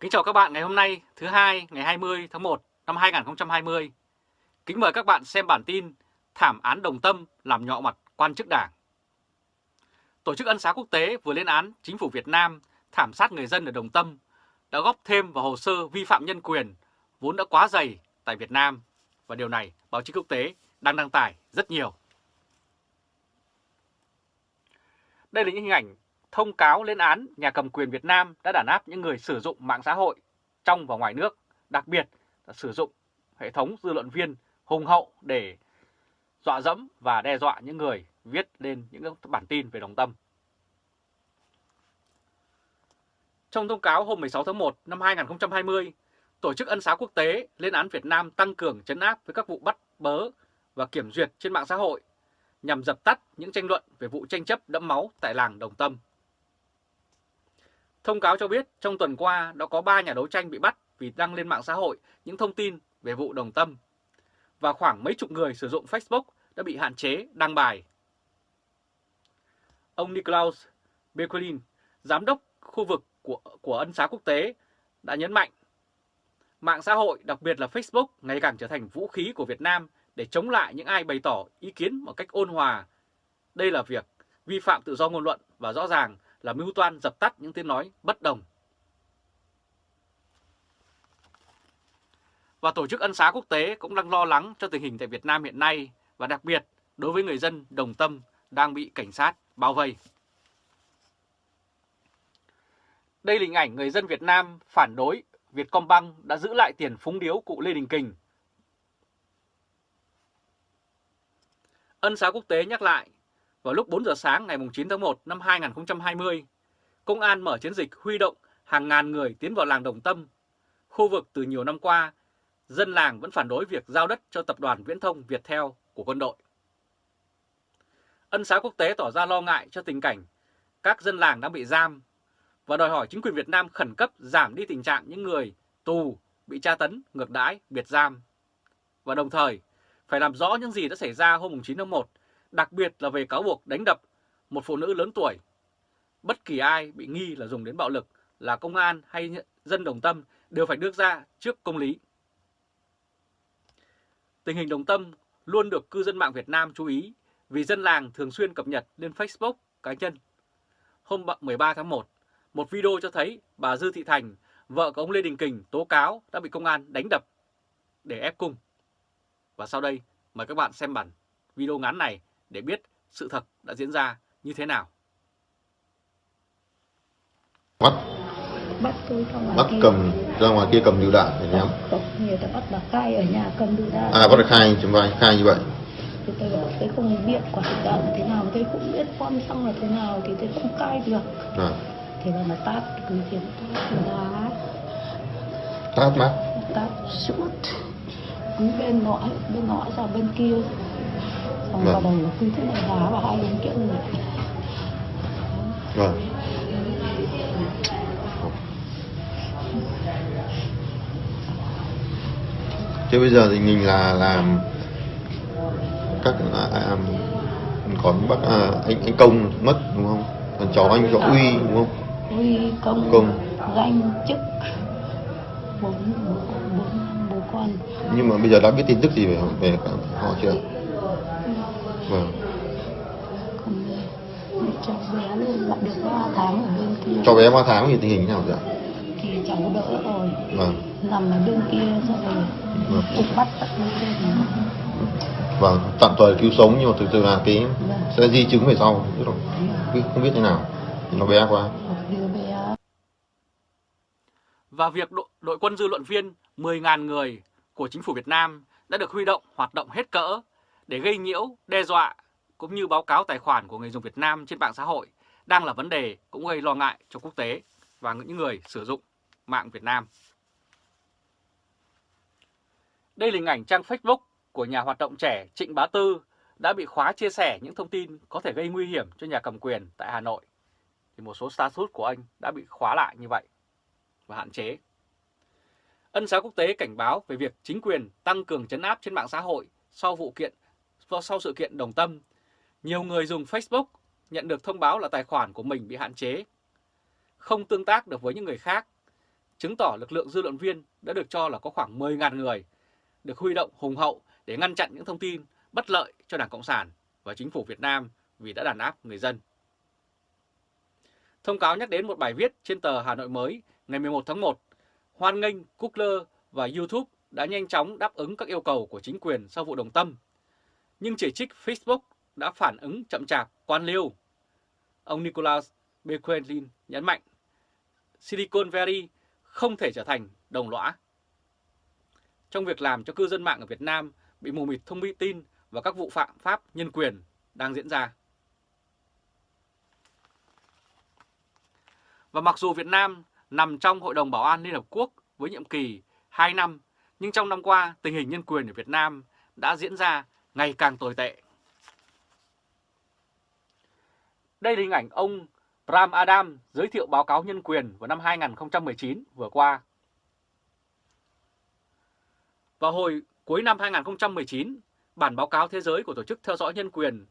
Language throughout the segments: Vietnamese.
Kính chào các bạn ngày hôm nay, thứ hai, ngày 20 tháng 1 năm 2020. Kính mời các bạn xem bản tin Thảm án Đồng Tâm làm nhọ mặt quan chức đảng. Tổ chức Ân xá Quốc tế vừa lên án chính phủ Việt Nam thảm sát người dân ở Đồng Tâm đã góp thêm vào hồ sơ vi phạm nhân quyền vốn đã quá dày tại Việt Nam và điều này báo chí quốc tế đang đăng tải rất nhiều. Đây là những hình ảnh thông cáo lên án nhà cầm quyền Việt Nam đã đàn áp những người sử dụng mạng xã hội trong và ngoài nước, đặc biệt là sử dụng hệ thống dư luận viên hùng hậu để dọa dẫm và đe dọa những người viết lên những bản tin về đồng tâm. Trong thông cáo hôm 16 tháng 1 năm 2020, Tổ chức Ân xá Quốc tế lên án Việt Nam tăng cường chấn áp với các vụ bắt bớ và kiểm duyệt trên mạng xã hội nhằm dập tắt những tranh luận về vụ tranh chấp đẫm máu tại làng Đồng Tâm. Thông cáo cho biết trong tuần qua đã có 3 nhà đấu tranh bị bắt vì đăng lên mạng xã hội những thông tin về vụ Đồng Tâm và khoảng mấy chục người sử dụng Facebook đã bị hạn chế đăng bài. Ông Niklaus Bekulin, giám đốc khu vực của, của ân xá quốc tế, đã nhấn mạnh mạng xã hội, đặc biệt là Facebook, ngày càng trở thành vũ khí của Việt Nam để chống lại những ai bày tỏ ý kiến một cách ôn hòa. Đây là việc vi phạm tự do ngôn luận và rõ ràng là mưu toan dập tắt những tiếng nói bất đồng. Và Tổ chức Ân xá Quốc tế cũng đang lo lắng cho tình hình tại Việt Nam hiện nay và đặc biệt đối với người dân đồng tâm đang bị cảnh sát bao vây. Đây là hình ảnh người dân Việt Nam phản đối Vietcombank đã giữ lại tiền phúng điếu cụ Lê Đình Kình. Ân xá quốc tế nhắc lại, vào lúc 4 giờ sáng ngày 9 tháng 1 năm 2020, công an mở chiến dịch huy động hàng ngàn người tiến vào làng Đồng Tâm. Khu vực từ nhiều năm qua, dân làng vẫn phản đối việc giao đất cho tập đoàn viễn thông Viettel của quân đội. Ân xá quốc tế tỏ ra lo ngại cho tình cảnh các dân làng đang bị giam và đòi hỏi chính quyền Việt Nam khẩn cấp giảm đi tình trạng những người tù bị tra tấn, ngược đãi, biệt giam. Và đồng thời, phải làm rõ những gì đã xảy ra hôm 9 tháng 1, đặc biệt là về cáo buộc đánh đập một phụ nữ lớn tuổi. Bất kỳ ai bị nghi là dùng đến bạo lực là công an hay dân đồng tâm đều phải đưa ra trước công lý. Tình hình đồng tâm luôn được cư dân mạng Việt Nam chú ý vì dân làng thường xuyên cập nhật lên Facebook cá nhân. Hôm 13 tháng 1, một video cho thấy bà Dư Thị Thành, vợ của ông Lê Đình Kình tố cáo đã bị công an đánh đập để ép cung. Và sau đây mời các bạn xem bản video ngắn này để biết sự thật đã diễn ra như thế nào. Bắt. Bắt tôi xong bắt kia. cầm ra ngoài kia cầm lựu đạn để nhắm. Không, nhiều ta bắt bà khai ở nhà cầm lựu đạn. À bắt được khai chúng vai khai như vậy. Thì tôi bảo tôi không biết quả lựu đạn là thế nào tôi cũng biết bom xăng là thế nào thì tôi không khai được. À, thì là nó tát cứ kiếm tát đá tát mắt. Tát suốt cứ bên nọ bên nọ ra bên kia xong Vâng. vào đầu là cứ thế này đá vào hai bên kia người vâng. Thế bây giờ thì mình là làm các à, à, còn bác à, anh anh công mất đúng không? Còn cháu anh cháu uy đúng không? Uy công, Công. danh chức. Bốn bố con. Nhưng mà bây giờ đã biết tin tức gì về về họ chưa vâng. Còn cháu bé lên lại được 3 tháng ở bên kia. Cho bé 3 tháng thì tình hình thế nào rồi ạ? Thì cháu đỡ rồi. Vâng. Nằm ở bên kia rồi Vâng. cũng bắt tận lên trên vâng tạm thời cứu sống nhưng mà thực sự là cái Vâng. sẽ di chứng về sau chứ không không biết thế nào. Nó bé quá. Và việc đội, đội quân dư luận viên 10.000 người của chính phủ Việt Nam đã được huy động hoạt động hết cỡ để gây nhiễu, đe dọa cũng như báo cáo tài khoản của người dùng Việt Nam trên mạng xã hội đang là vấn đề cũng gây lo ngại cho quốc tế và những người sử dụng mạng Việt Nam. Đây là hình ảnh trang Facebook của nhà hoạt động trẻ Trịnh Bá Tư đã bị khóa chia sẻ những thông tin có thể gây nguy hiểm cho nhà cầm quyền tại Hà Nội. Thì một số status của anh đã bị khóa lại như vậy và hạn chế. Ân xá quốc tế cảnh báo về việc chính quyền tăng cường chấn áp trên mạng xã hội sau vụ kiện sau sự kiện đồng tâm. Nhiều người dùng Facebook nhận được thông báo là tài khoản của mình bị hạn chế, không tương tác được với những người khác, chứng tỏ lực lượng dư luận viên đã được cho là có khoảng 10.000 người được huy động hùng hậu để ngăn chặn những thông tin bất lợi cho Đảng Cộng sản và chính phủ Việt Nam vì đã đàn áp người dân. Thông cáo nhắc đến một bài viết trên tờ Hà Nội mới ngày 11 tháng 1, hoan nghênh Google và YouTube đã nhanh chóng đáp ứng các yêu cầu của chính quyền sau vụ đồng tâm, nhưng chỉ trích Facebook đã phản ứng chậm chạp, quan liêu. Ông Nicholas Bequelin nhấn mạnh, Silicon Valley không thể trở thành đồng lõa. Trong việc làm cho cư dân mạng ở Việt Nam bị mù mịt thông tin và các vụ phạm pháp nhân quyền đang diễn ra. Và mặc dù Việt Nam nằm trong Hội đồng Bảo an Liên Hợp Quốc với nhiệm kỳ 2 năm, nhưng trong năm qua tình hình nhân quyền ở Việt Nam đã diễn ra ngày càng tồi tệ. Đây là hình ảnh ông Bram Adam giới thiệu báo cáo nhân quyền vào năm 2019 vừa qua. Vào hồi cuối năm 2019, bản báo cáo thế giới của Tổ chức Theo dõi Nhân quyền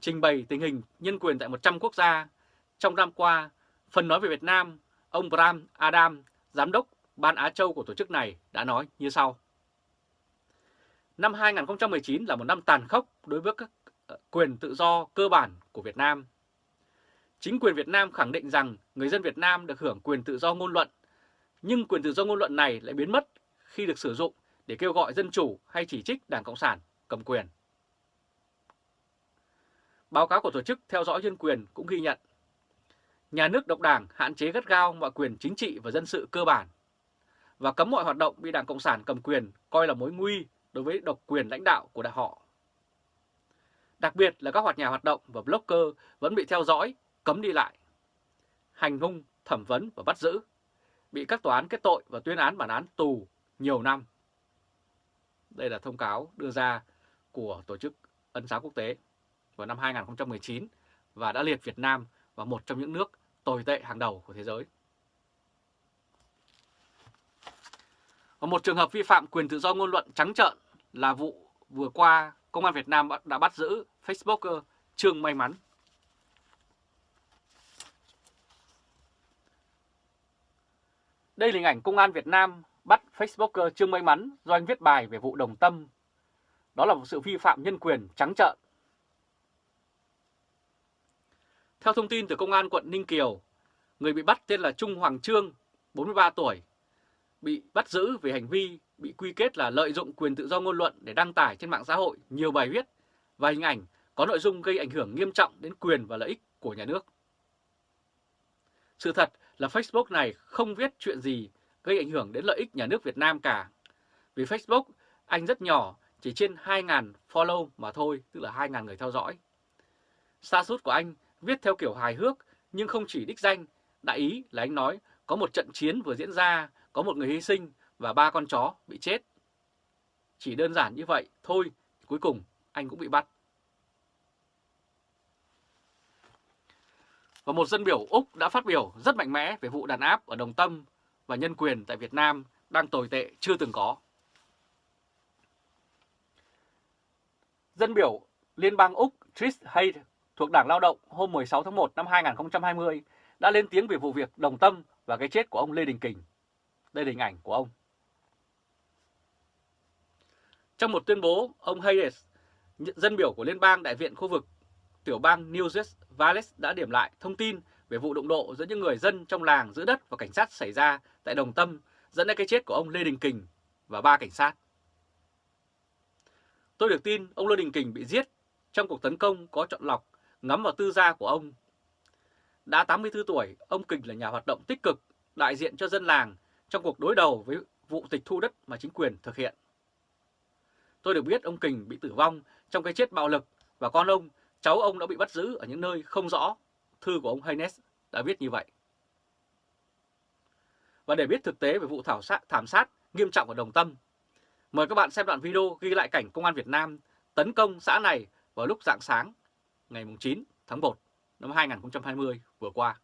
trình bày tình hình nhân quyền tại 100 quốc gia. Trong năm qua, phần nói về Việt Nam, ông Bram Adam, Giám đốc Ban Á Châu của tổ chức này đã nói như sau. Năm 2019 là một năm tàn khốc đối với các ờ, quyền tự do cơ bản của Việt Nam. Chính quyền Việt Nam khẳng định rằng người dân Việt Nam được hưởng quyền tự do ngôn luận, nhưng quyền tự do ngôn luận này lại biến mất khi được sử dụng để kêu gọi dân chủ hay chỉ trích Đảng Cộng sản cầm quyền. Báo cáo của Tổ chức Theo dõi Nhân quyền cũng ghi nhận nhà nước độc đảng hạn chế gắt gao mọi quyền chính trị và dân sự cơ bản và cấm mọi hoạt động bị Đảng Cộng sản cầm quyền coi là mối nguy đối với độc quyền lãnh đạo của đại họ. Đặc biệt là các hoạt nhà hoạt động và blogger vẫn bị theo dõi, cấm đi lại, hành hung, thẩm vấn và bắt giữ, bị các tòa án kết tội và tuyên án bản án tù nhiều năm. Đây là thông cáo đưa ra của Tổ chức Ân xá Quốc tế vào năm 2019 và đã liệt Việt Nam vào một trong những nước tồi tệ hàng đầu của thế giới. Và một trường hợp vi phạm quyền tự do ngôn luận trắng trợn là vụ vừa qua Công an Việt Nam đã bắt giữ Facebooker Trương May Mắn. Đây là hình ảnh Công an Việt Nam bắt Facebooker Trương May Mắn do anh viết bài về vụ đồng tâm. Đó là một sự vi phạm nhân quyền trắng trợn. Theo thông tin từ Công an quận Ninh Kiều, người bị bắt tên là Trung Hoàng Trương, 43 tuổi, bị bắt giữ về hành vi bị quy kết là lợi dụng quyền tự do ngôn luận để đăng tải trên mạng xã hội nhiều bài viết và hình ảnh có nội dung gây ảnh hưởng nghiêm trọng đến quyền và lợi ích của nhà nước. Sự thật là Facebook này không viết chuyện gì gây ảnh hưởng đến lợi ích nhà nước Việt Nam cả. Vì Facebook, anh rất nhỏ, chỉ trên 2.000 follow mà thôi, tức là 2.000 người theo dõi. Sa sút của anh viết theo kiểu hài hước nhưng không chỉ đích danh, đại ý là anh nói có một trận chiến vừa diễn ra, có một người hy sinh và ba con chó bị chết. Chỉ đơn giản như vậy thôi, cuối cùng anh cũng bị bắt. Và một dân biểu Úc đã phát biểu rất mạnh mẽ về vụ đàn áp ở Đồng Tâm và nhân quyền tại Việt Nam đang tồi tệ chưa từng có. Dân biểu Liên bang Úc Trish hay thuộc Đảng Lao động hôm 16 tháng 1 năm 2020 đã lên tiếng về vụ việc đồng tâm và cái chết của ông Lê Đình Kình. Đây là hình ảnh của ông. Trong một tuyên bố, ông Hayes, dân biểu của Liên bang Đại viện khu vực tiểu bang New Jersey Wales đã điểm lại thông tin về vụ đụng độ giữa những người dân trong làng giữ đất và cảnh sát xảy ra tại Đồng Tâm dẫn đến cái chết của ông Lê Đình Kình và ba cảnh sát. Tôi được tin ông Lê Đình Kình bị giết trong cuộc tấn công có chọn lọc ngắm vào tư gia của ông. Đã 84 tuổi, ông Kình là nhà hoạt động tích cực, đại diện cho dân làng trong cuộc đối đầu với vụ tịch thu đất mà chính quyền thực hiện. Tôi được biết ông Kình bị tử vong trong cái chết bạo lực và con ông, cháu ông đã bị bắt giữ ở những nơi không rõ. Thư của ông Haynes đã viết như vậy. Và để biết thực tế về vụ thảo sát, thảm sát nghiêm trọng ở Đồng Tâm, mời các bạn xem đoạn video ghi lại cảnh Công an Việt Nam tấn công xã này vào lúc rạng sáng ngày 9 tháng 1 năm 2020 vừa qua.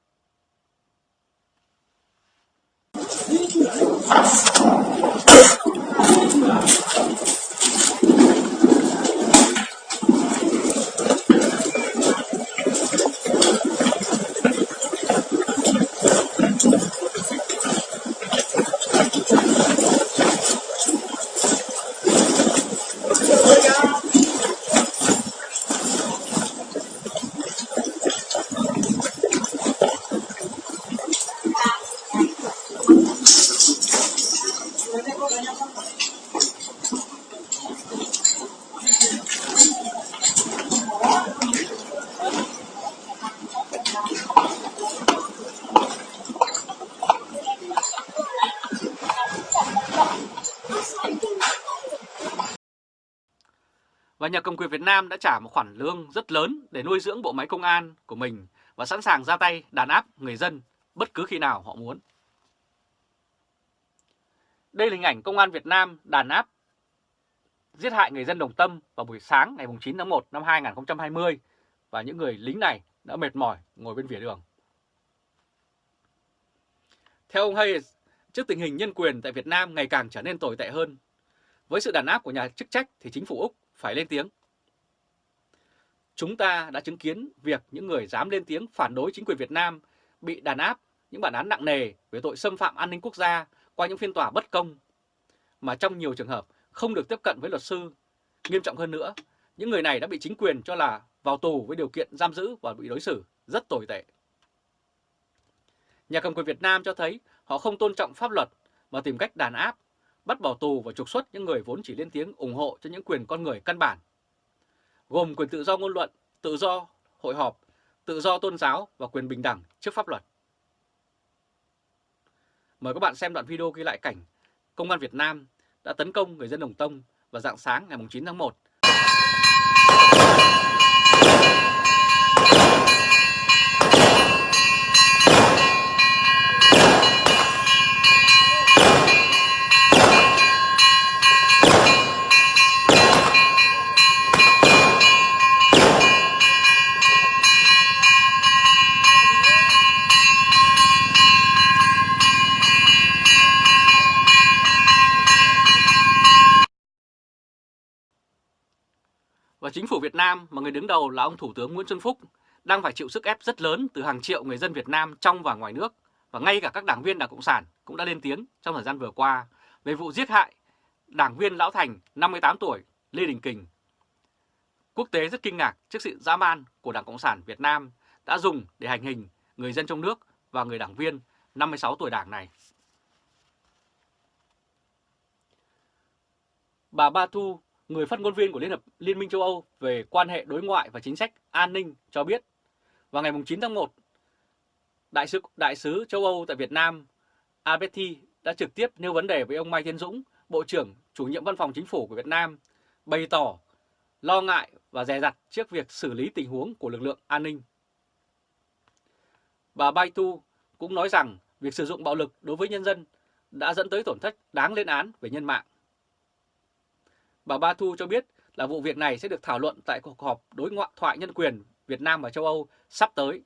Và nhà cầm quyền Việt Nam đã trả một khoản lương rất lớn để nuôi dưỡng bộ máy công an của mình và sẵn sàng ra tay đàn áp người dân bất cứ khi nào họ muốn. Đây là hình ảnh công an Việt Nam đàn áp giết hại người dân Đồng Tâm vào buổi sáng ngày 9 tháng 1 năm 2020 và những người lính này đã mệt mỏi ngồi bên vỉa đường. Theo ông Hayes, trước tình hình nhân quyền tại Việt Nam ngày càng trở nên tồi tệ hơn, với sự đàn áp của nhà chức trách thì chính phủ Úc phải lên tiếng. Chúng ta đã chứng kiến việc những người dám lên tiếng phản đối chính quyền Việt Nam bị đàn áp những bản án nặng nề về tội xâm phạm an ninh quốc gia qua những phiên tòa bất công, mà trong nhiều trường hợp không được tiếp cận với luật sư. Nghiêm trọng hơn nữa, những người này đã bị chính quyền cho là vào tù với điều kiện giam giữ và bị đối xử rất tồi tệ. Nhà cầm quyền Việt Nam cho thấy họ không tôn trọng pháp luật mà tìm cách đàn áp, bắt bỏ tù và trục xuất những người vốn chỉ lên tiếng ủng hộ cho những quyền con người căn bản, gồm quyền tự do ngôn luận, tự do hội họp, tự do tôn giáo và quyền bình đẳng trước pháp luật. Mời các bạn xem đoạn video ghi lại cảnh Công an Việt Nam đã tấn công người dân Đồng Tông vào dạng sáng ngày 9 tháng 1 Việt Nam mà người đứng đầu là ông Thủ tướng Nguyễn Xuân Phúc đang phải chịu sức ép rất lớn từ hàng triệu người dân Việt Nam trong và ngoài nước và ngay cả các đảng viên Đảng Cộng sản cũng đã lên tiếng trong thời gian vừa qua về vụ giết hại đảng viên Lão Thành 58 tuổi, Lê Đình Kình. Quốc tế rất kinh ngạc trước sự dã man của Đảng Cộng sản Việt Nam đã dùng để hành hình người dân trong nước và người đảng viên 56 tuổi đảng này. Bà Ba Thu người phát ngôn viên của Liên hợp Liên minh châu Âu về quan hệ đối ngoại và chính sách an ninh cho biết vào ngày 9 tháng 1, Đại sứ, Đại sứ châu Âu tại Việt Nam Alberti đã trực tiếp nêu vấn đề với ông Mai Tiến Dũng, Bộ trưởng chủ nhiệm văn phòng chính phủ của Việt Nam, bày tỏ lo ngại và dè dặt trước việc xử lý tình huống của lực lượng an ninh. Bà Baitu cũng nói rằng việc sử dụng bạo lực đối với nhân dân đã dẫn tới tổn thất đáng lên án về nhân mạng. Bà Ba Thu cho biết là vụ việc này sẽ được thảo luận tại cuộc họp đối ngoại thoại nhân quyền Việt Nam và châu Âu sắp tới.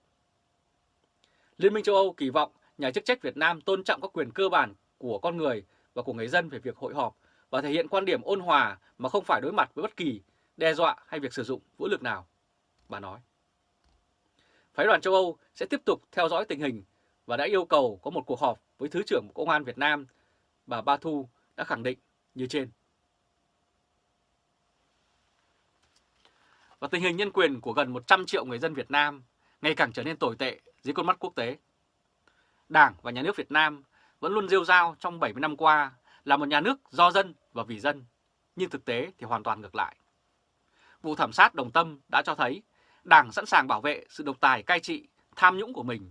Liên minh châu Âu kỳ vọng nhà chức trách Việt Nam tôn trọng các quyền cơ bản của con người và của người dân về việc hội họp và thể hiện quan điểm ôn hòa mà không phải đối mặt với bất kỳ đe dọa hay việc sử dụng vũ lực nào, bà nói. Phái đoàn châu Âu sẽ tiếp tục theo dõi tình hình và đã yêu cầu có một cuộc họp với Thứ trưởng Bộ Công an Việt Nam, bà Ba Thu đã khẳng định như trên. Và tình hình nhân quyền của gần 100 triệu người dân Việt Nam ngày càng trở nên tồi tệ dưới con mắt quốc tế. Đảng và nhà nước Việt Nam vẫn luôn rêu rao trong 70 năm qua là một nhà nước do dân và vì dân, nhưng thực tế thì hoàn toàn ngược lại. Vụ thảm sát Đồng Tâm đã cho thấy Đảng sẵn sàng bảo vệ sự độc tài cai trị, tham nhũng của mình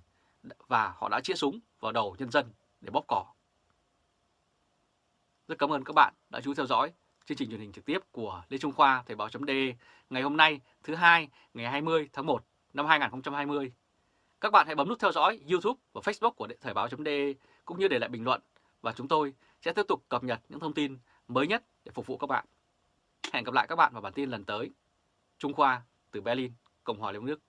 và họ đã chĩa súng vào đầu nhân dân để bóp cỏ. Rất cảm ơn các bạn đã chú theo dõi chương trình truyền hình trực tiếp của Lê Trung Khoa Thời báo.de ngày hôm nay thứ hai ngày 20 tháng 1 năm 2020. Các bạn hãy bấm nút theo dõi YouTube và Facebook của Thời báo.de cũng như để lại bình luận và chúng tôi sẽ tiếp tục cập nhật những thông tin mới nhất để phục vụ các bạn. Hẹn gặp lại các bạn vào bản tin lần tới. Trung Khoa từ Berlin, Cộng hòa Liên bang Đức.